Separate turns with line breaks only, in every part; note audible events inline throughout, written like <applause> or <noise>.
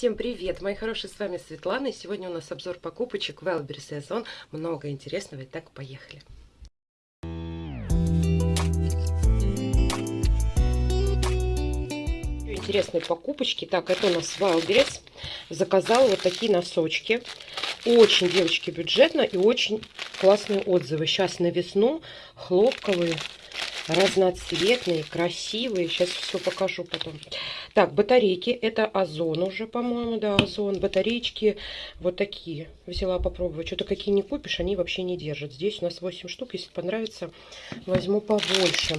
Всем привет, мои хорошие, с вами Светлана, и сегодня у нас обзор покупочек в сезон. Много интересного, итак, поехали. Интересные покупочки. Так, это у нас Wildberries. Заказала вот такие носочки. Очень, девочки, бюджетно и очень классные отзывы. Сейчас на весну хлопковые разноцветные, красивые. Сейчас все покажу потом. Так, батарейки. Это Озон уже, по-моему, да, Озон. Батареечки вот такие. Взяла попробовать. Что-то какие не купишь, они вообще не держат. Здесь у нас 8 штук. Если понравится, возьму побольше.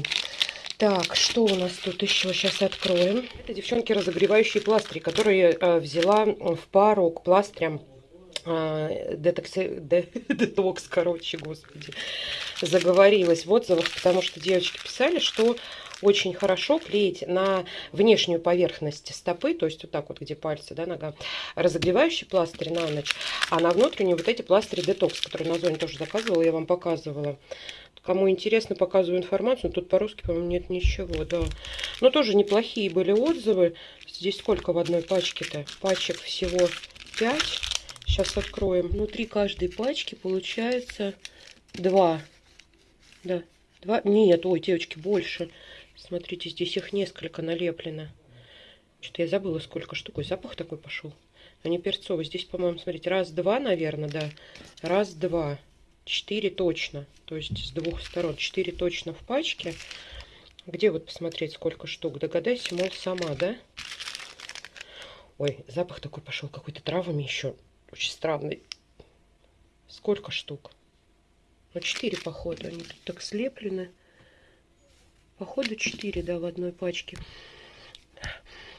Так, что у нас тут еще? Сейчас откроем. Это, девчонки, разогревающие пластыри, которые э, взяла в пару к пластырям а, <laughs> детокс, короче, господи, заговорилась в отзывах, потому что девочки писали, что очень хорошо клеить на внешнюю поверхность стопы, то есть вот так вот, где пальцы, да, нога, разогревающий пластырь на ночь, а на внутреннюю вот эти пластыри детокс, которые на зоне тоже заказывала, я вам показывала. Кому интересно, показываю информацию. Тут по-русски, по-моему, нет ничего, да. Но тоже неплохие были отзывы. Здесь сколько в одной пачке-то? Пачек всего 5. Сейчас откроем. Внутри каждой пачки получается два. Да, два. Нет, ой, девочки, больше. Смотрите, здесь их несколько налеплено. Что-то я забыла, сколько штук. Ой, запах такой пошел. Они перцовые. Здесь, по-моему, смотрите, раз-два, наверное, да. Раз-два. Четыре точно. То есть с двух сторон. Четыре точно в пачке. Где вот посмотреть, сколько штук? Догадайся, мол, сама, да? Ой, запах такой пошел, какой-то травами еще. Очень странный. Сколько штук? Ну, 4, походу. Они тут так слеплены. Походу 4, да, в одной пачке.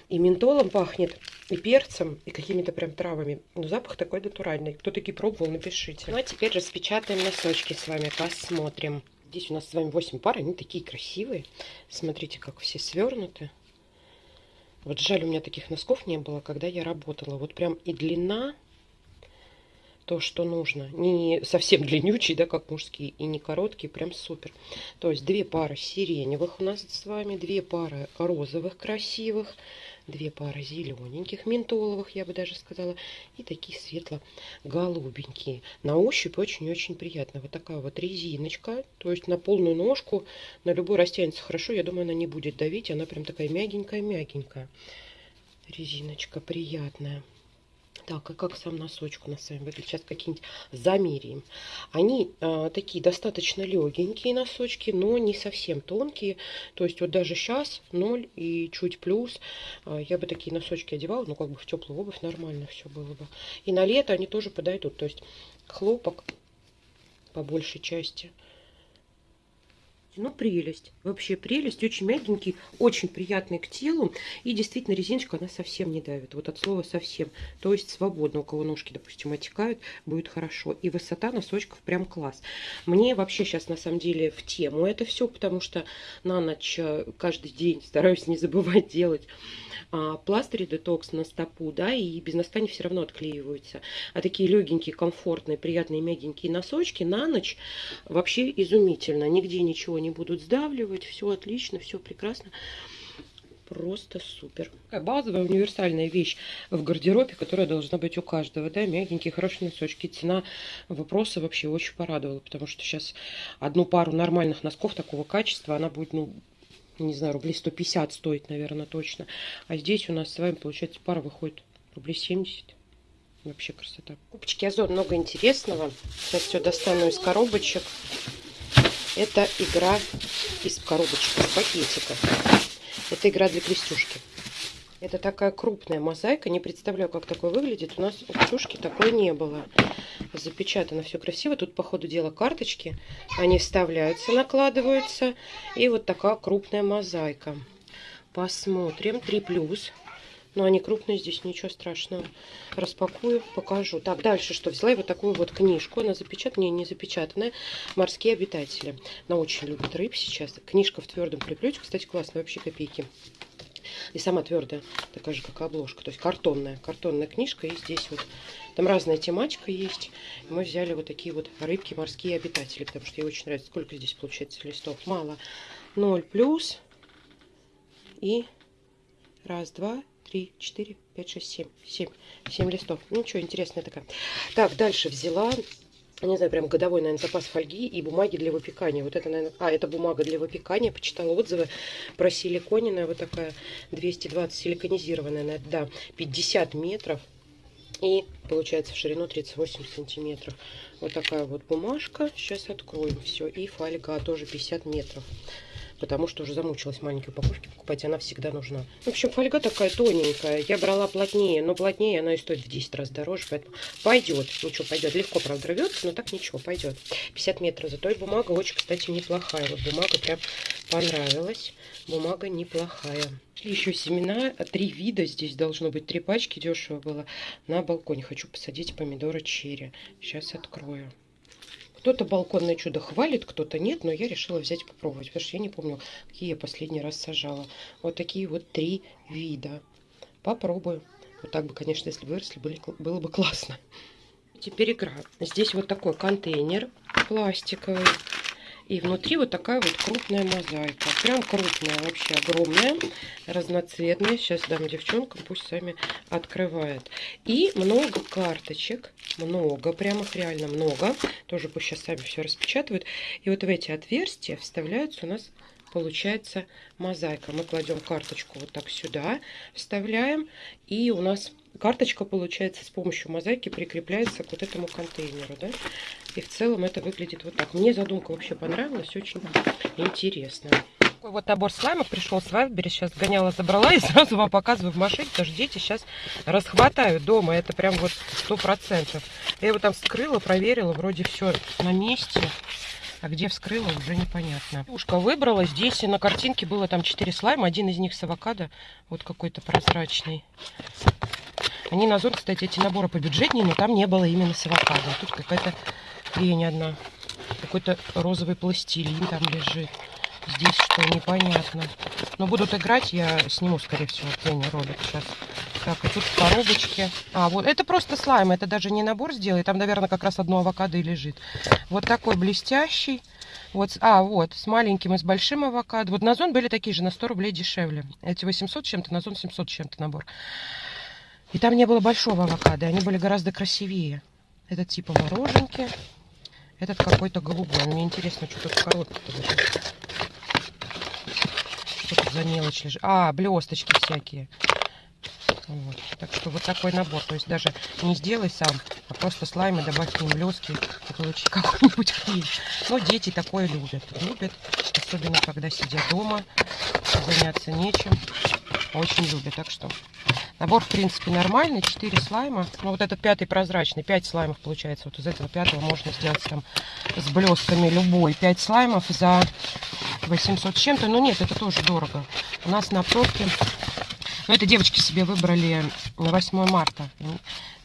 И ментолом пахнет, и перцем, и какими-то прям травами. Но запах такой натуральный. Кто такие пробовал, напишите. Ну, а теперь распечатаем носочки с вами, посмотрим. Здесь у нас с вами 8 пар, они такие красивые. Смотрите, как все свернуты. Вот жаль, у меня таких носков не было, когда я работала. Вот прям и длина то, что нужно. Не совсем длиннючий, да, как мужские, и не короткий, прям супер. То есть две пары сиреневых у нас с вами, две пары розовых красивых, две пары зелененьких, ментоловых, я бы даже сказала, и такие светло-голубенькие. На ощупь очень-очень приятно. Вот такая вот резиночка, то есть на полную ножку, на любой растянется хорошо, я думаю, она не будет давить, она прям такая мягенькая-мягенькая. Резиночка приятная. Так, а как сам носочек у нас с? Сейчас какие-нибудь замеряем. Они э, такие достаточно легенькие носочки, но не совсем тонкие. То есть вот даже сейчас 0 и чуть плюс. Э, я бы такие носочки одевала, ну как бы в теплую обувь нормально все было бы. И на лето они тоже подойдут. То есть хлопок по большей части. Ну, прелесть. Вообще прелесть. Очень мягенький, очень приятный к телу. И действительно резиночка, она совсем не давит. Вот от слова совсем. То есть свободно. У кого ножки, допустим, отекают, будет хорошо. И высота носочков прям класс. Мне вообще сейчас на самом деле в тему это все, потому что на ночь э, каждый день стараюсь не забывать делать а, пластыри детокс на стопу, да, и без носка они все равно отклеиваются. А такие легенькие, комфортные, приятные, мягенькие носочки на ночь вообще изумительно. Нигде ничего не будут сдавливать, все отлично, все прекрасно. Просто супер. Такая базовая универсальная вещь в гардеробе, которая должна быть у каждого. Да, мягенькие, хорошие носочки. Цена вопроса вообще очень порадовала, потому что сейчас одну пару нормальных носков такого качества, она будет, ну, не знаю, рублей 150 стоит, наверное, точно. А здесь у нас с вами, получается, пара выходит рублей 70. Вообще красота. Купочки Озон много интересного. Сейчас все достану из коробочек. Это игра из коробочек, из пакетика. Это игра для крестюшки. Это такая крупная мозаика. Не представляю, как такое выглядит. У нас у Ксюшки такой не было. Запечатано все красиво. Тут, по ходу дела, карточки. Они вставляются, накладываются. И вот такая крупная мозаика. Посмотрим. 3 плюс. Но они крупные, здесь ничего страшного. Распакую, покажу. Так, дальше что? Взяла я вот такую вот книжку. Она запечатанная, не запечатанная. «Морские обитатели». Она очень любит рыб сейчас. Книжка в твердом приплете. Кстати, классная, вообще копейки. И сама твердая, такая же, как обложка. То есть картонная. Картонная книжка. И здесь вот там разная тематика есть. Мы взяли вот такие вот рыбки, морские обитатели. Потому что ей очень нравится. Сколько здесь получается листов? Мало. 0 плюс. И раз, два, три, четыре, пять, шесть, семь. Семь. Семь листов. Ничего, интересная такая. Так, дальше взяла не знаю, прям годовой, наверное, запас фольги и бумаги для выпекания. Вот это, наверное, а, это бумага для выпекания. Почитала отзывы про силиконенная, вот такая 220 силиконизированная, да, 50 метров. И получается в ширину 38 сантиметров. Вот такая вот бумажка. Сейчас откроем все. И фольга тоже 50 метров потому что уже замучилась маленькие упаковки покупать, она всегда нужна. В общем, фольга такая тоненькая, я брала плотнее, но плотнее она и стоит в 10 раз дороже, поэтому пойдет, ничего, пойдет. Легко, правда, рвется, но так ничего, пойдет. 50 метров, зато и бумага очень, кстати, неплохая. Вот бумага прям понравилась, бумага неплохая. Еще семена, три вида, здесь должно быть три пачки, дешево было. На балконе хочу посадить помидоры черри. Сейчас открою. Кто-то балконное чудо хвалит, кто-то нет, но я решила взять попробовать, потому что я не помню, какие я последний раз сажала. Вот такие вот три вида. Попробую. Вот так бы, конечно, если выросли, были, было бы классно. Теперь игра. Здесь вот такой контейнер пластиковый. И внутри вот такая вот крупная мозаика. Прям крупная, вообще огромная, разноцветная. Сейчас дам девчонкам, пусть сами открывают. И много карточек. Много, прям их реально много. Тоже пусть сейчас сами все распечатывают. И вот в эти отверстия вставляются у нас получается мозаика. Мы кладем карточку вот так сюда, вставляем, и у нас карточка, получается, с помощью мозаики прикрепляется к вот этому контейнеру, да. И в целом это выглядит вот так. Мне задумка вообще понравилась, очень интересно. Такой вот набор слаймов пришел с Вайбери. Сейчас гоняла, забрала и <laughs> сразу вам показываю в машине, потому что дети сейчас расхватают дома. Это прям вот сто процентов. Я его там вскрыла, проверила, вроде все на месте. А где вскрыла, уже непонятно. Ушка выбрала. Здесь на картинке было там 4 слайма. Один из них с авокадо. Вот какой-то прозрачный. Они на Озон, кстати, эти наборы побюджетнее, но там не было именно с авокадо. Тут какая-то хрень одна. Какой-то розовый пластилин там лежит. Здесь что, непонятно. Но будут играть, я сниму, скорее всего, тени ролик сейчас. Так, и тут в коробочке. А, вот, это просто слайм, это даже не набор сделай. Там, наверное, как раз одно авокадо и лежит. Вот такой блестящий. Вот, а, вот, с маленьким и с большим авокадо. Вот на зон были такие же, на 100 рублей дешевле. Эти 800 чем-то, на зон 700 чем-то набор. И там не было большого авокадо, они были гораздо красивее. Этот типа мороженки. Этот какой-то голубой. Мне интересно, что тут лежит. Что тут за мелочь лежит? А, блесточки всякие. Вот. Так что вот такой набор. То есть даже не сделай сам, а просто слаймы добавь к ним блески и получи какую-нибудь хрень. Но дети такое любят. Любят, особенно когда сидят дома, заняться нечем. Очень любят. Так что Набор, в принципе, нормальный. 4 слайма. Ну, вот этот пятый прозрачный. 5 слаймов получается. Вот из этого пятого можно сделать там с блестками любой. 5 слаймов за 800 чем-то. Но нет, это тоже дорого. У нас на пробке... Ну, это девочки себе выбрали на 8 марта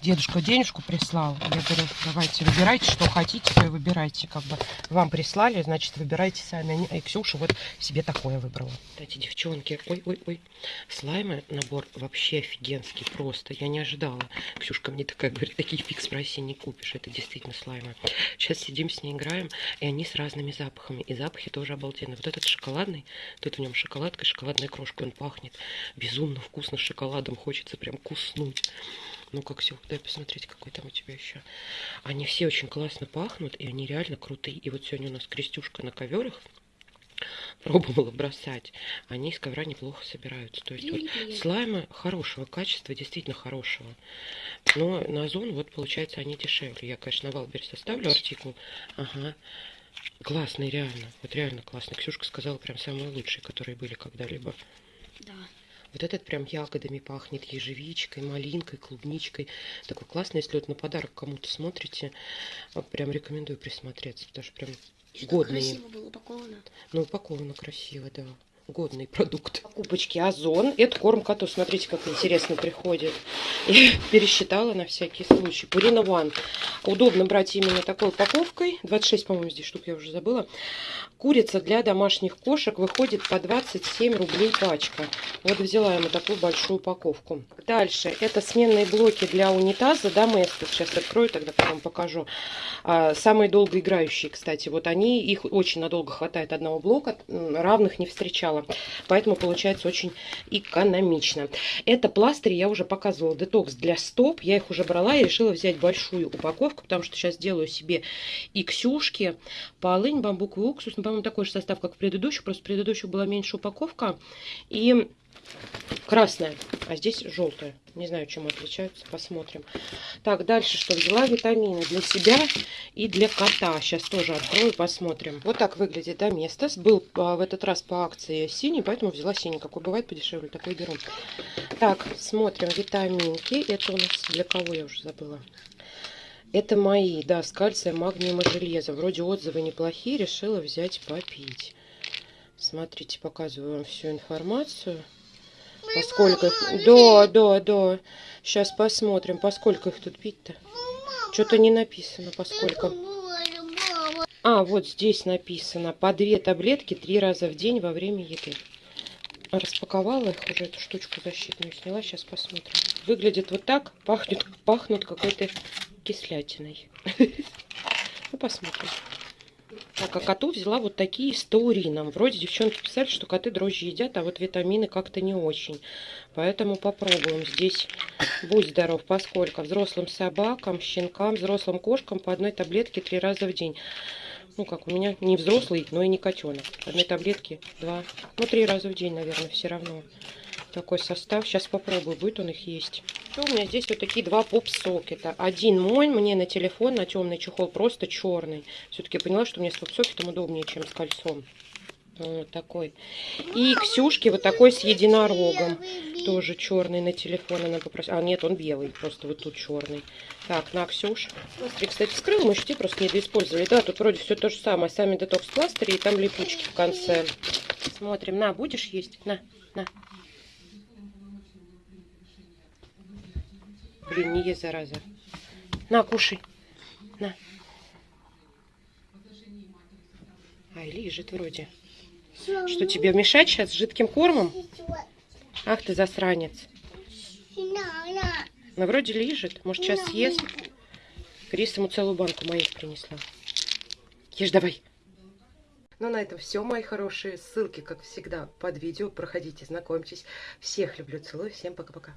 дедушка денежку прислал. Я говорю, давайте выбирайте, что хотите, выбирайте. Как бы вам прислали, значит, выбирайте сами. И Ксюша вот себе такое выбрала. Кстати, девчонки, ой-ой-ой, слаймы набор вообще офигенский просто. Я не ожидала. Ксюшка мне такая говорит, такие фикс в России не купишь. Это действительно слаймы. Сейчас сидим с ней играем, и они с разными запахами. И запахи тоже обалденные. Вот этот шоколадный, тут в нем шоколадка, шоколадная крошка, он пахнет безумно вкусно шоколадом. Хочется прям куснуть. Ну, как все, дай посмотреть, какой там у тебя еще. Они все очень классно пахнут, и они реально крутые. И вот сегодня у нас Ксюшка на ковер их <laughs> пробовала бросать, они из ковра неплохо собираются. То есть вот слаймы хорошего качества, действительно хорошего. Но на Озон вот получается они дешевле. Я, конечно, на Wildberries оставлю артикул. Ага. Классный, реально. Вот реально классный. Ксюшка сказала прям самые лучшие, которые были когда-либо.
Да.
Вот этот прям ягодами пахнет, ежевичкой, малинкой, клубничкой. Такой классный, если вот на подарок кому-то смотрите, а, прям рекомендую присмотреться, потому что прям годные.
Красиво было упаковано.
Ну, упаковано красиво, да годный продукт. Покупочки Озон. Это корм коту. Смотрите, как интересно приходит. <laughs> И пересчитала на всякий случай. Пурина One. Удобно брать именно такой упаковкой. 26, по-моему, здесь штук, я уже забыла. Курица для домашних кошек выходит по 27 рублей пачка. Вот взяла ему такую большую упаковку. Дальше. Это сменные блоки для унитаза. Доместос. Сейчас открою, тогда потом покажу. А, самые долгоиграющие, кстати. Вот они, их очень надолго хватает одного блока. Равных не встречала покупала. Поэтому получается очень экономично. Это пластыри я уже показывала. Детокс для стоп. Я их уже брала и решила взять большую упаковку, потому что сейчас делаю себе и ксюшки, полынь, бамбуковый уксус. Ну, по-моему, такой же состав, как в предыдущих. Просто в предыдущих была меньше упаковка. И красная, а здесь желтая. Не знаю, чем отличаются, посмотрим. Так, дальше что? Взяла витамины для себя и для кота. Сейчас тоже открою, посмотрим. Вот так выглядит Доместос. Был а, в этот раз по акции синий, поэтому взяла синий. Какой бывает подешевле, такой беру. Так, смотрим витаминки. Это у нас для кого, я уже забыла. Это мои, да, с кальцием, магнием и железом. Вроде отзывы неплохие, решила взять попить. Смотрите, показываю вам всю информацию. Поскольку их... Да, да, да. Сейчас посмотрим, поскольку их тут пить-то. Что-то не написано, поскольку. А, вот здесь написано. По две таблетки три раза в день во время еды. Распаковала их уже, эту штучку защитную сняла. Сейчас посмотрим. Выглядит вот так. Пахнет, пахнут какой-то кислятиной. <laughs> Ну, посмотрим. Так, а коту взяла вот такие с таурином. Вроде девчонки писали, что коты дрожжи едят, а вот витамины как-то не очень. Поэтому попробуем. Здесь будь здоров, поскольку взрослым собакам, щенкам, взрослым кошкам по одной таблетке три раза в день. Ну, как у меня не взрослый, но и не котенок. Одной таблетки два, ну, три раза в день, наверное, все равно такой состав. Сейчас попробую, будет он их есть. Что у меня здесь вот такие два поп-сокета. Один мой мне на телефон, на темный чехол, просто черный. Все-таки поняла, что мне с поп-сокетом удобнее, чем с кольцом. Вот такой. И Ксюшки вот такой с единорогом. Тоже черный на телефон она попросила. А, нет, он белый, просто вот тут черный. Так, на, Ксюш. Пластырь, кстати, вскрыл, мы еще просто недоиспользовали. Да, тут вроде все то же самое. Сами детокс пластыри и там липучки в конце. Смотрим. На, будешь есть? На, на. Блин, не ешь, зараза. На, кушай. На. Ай, лежит вроде. Что, тебе мешать сейчас жидким кормом? Ах ты засранец. Ну, вроде лежит. Может, сейчас съест. Крис ему целую банку моих принесла. Ешь давай. Ну, на этом все, мои хорошие. Ссылки, как всегда, под видео. Проходите, знакомьтесь. Всех люблю, целую. Всем пока-пока.